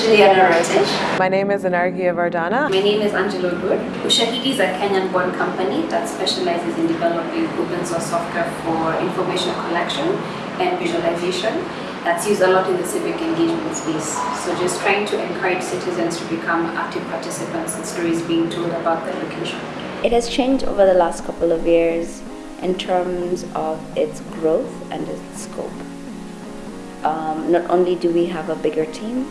Juliana Rotich. My name is Anarghya Vardana. My name is Angela Oduor. Ushahidi is a Kenyan-born company that specializes in developing open source software for information collection and visualization that's used a lot in the civic engagement space. So just trying to encourage citizens to become active participants in stories being told about their location. It has changed over the last couple of years in terms of its growth and its scope. Um, not only do we have a bigger team,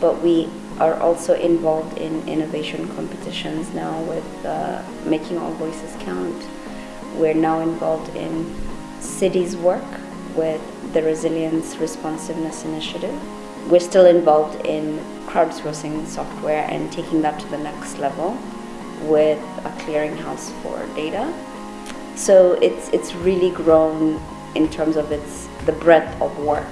but we are also involved in innovation competitions now with uh, making our voices count. We're now involved in cities work with the Resilience Responsiveness Initiative. We're still involved in crowdsourcing software and taking that to the next level with a clearinghouse for data. So it's, it's really grown in terms of its, the breadth of work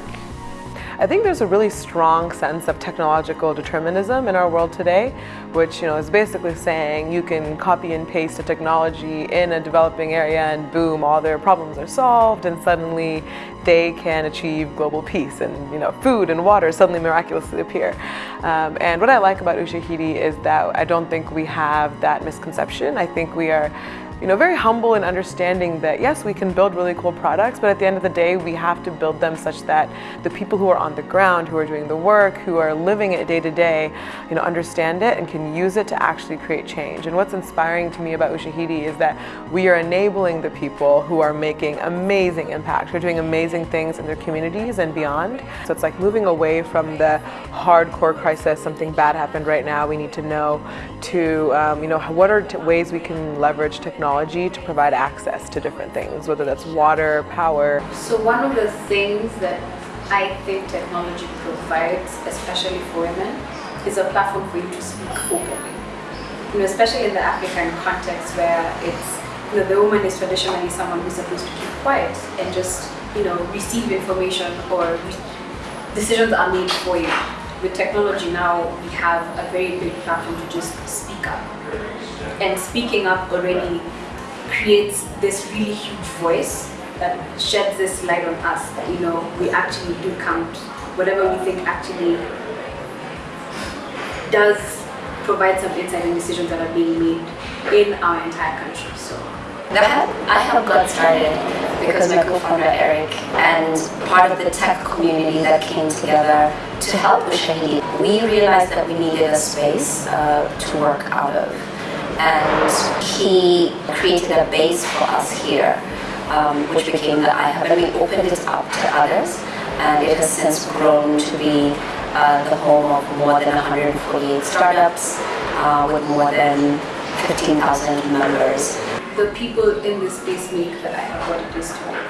I think there's a really strong sense of technological determinism in our world today, which you know is basically saying you can copy and paste a technology in a developing area and boom, all their problems are solved and suddenly they can achieve global peace and you know food and water suddenly miraculously appear. Um, and what I like about Ushahidi is that I don't think we have that misconception. I think we are you know, very humble in understanding that yes, we can build really cool products, but at the end of the day, we have to build them such that the people who are on the ground, who are doing the work, who are living it day to day, you know, understand it and can use it to actually create change. And what's inspiring to me about Ushahidi is that we are enabling the people who are making amazing impact, who are doing amazing things in their communities and beyond. So it's like moving away from the hardcore crisis, something bad happened right now, we need to know, to, um, you know, what are ways we can leverage technology technology to provide access to different things, whether that's water, power. So one of the things that I think technology provides, especially for women, is a platform for you to speak openly. You know, especially in the African context where it's, you know, the woman is traditionally someone who's supposed to keep quiet and just, you know, receive information or decisions are made for you. With technology now, we have a very big platform to just speak up. And speaking up already creates this really huge voice that sheds this light on us that you know we actually do count whatever we think actually does provide some insight and decisions that are being made in our entire country so I helped got started because my co-founder Erik and part of the tech community that came together to help with Ushahidi, we realized that we needed a space uh, to work out of and he created a base for us here, um, which became the iHub. And we opened it up to others, and it has since grown to be uh, the home of more than 148 startups uh, with more than 15,000 members. The people in this space make that iHub what it is today.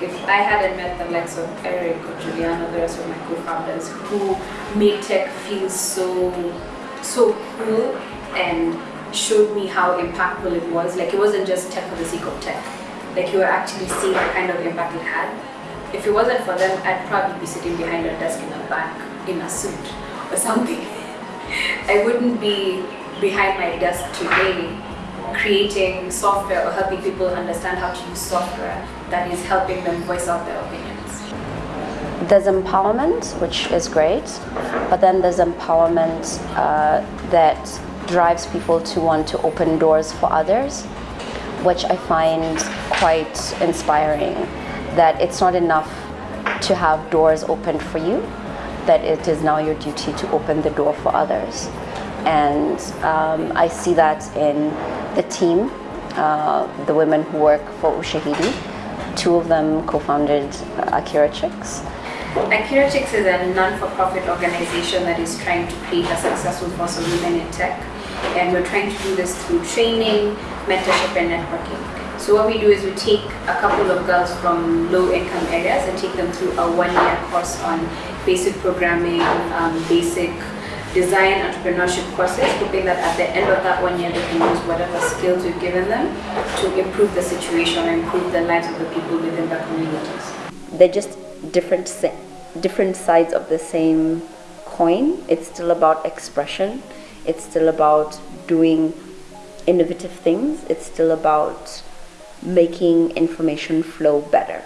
If I hadn't met the likes of Erik or Juliana, the rest of my co-founders who made tech feel so, so cool and showed me how impactful it was. Like it wasn't just tech for the sake of tech. Like you were actually seeing the kind of impact it had. If it wasn't for them, I'd probably be sitting behind a desk in a bank in a suit or something. I wouldn't be behind my desk today creating software or helping people understand how to use software that is helping them voice out their opinions. There's empowerment, which is great, but then there's empowerment uh, that drives people to want to open doors for others, which I find quite inspiring. That it's not enough to have doors opened for you, that it is now your duty to open the door for others. And um, I see that in the team, uh, the women who work for Ushahidi. Two of them co-founded uh, AkiraChix. Akira Chicks is a non-for-profit organization that is trying to create a successful force of women in tech and we're trying to do this through training, mentorship and networking. So what we do is we take a couple of girls from low income areas and take them through a one year course on basic programming, um, basic design entrepreneurship courses, hoping that at the end of that one year they can use whatever skills we've given them to improve the situation and improve the lives of the people within the communities. They're just different, different sides of the same coin. It's still about expression it's still about doing innovative things. It's still about making information flow better.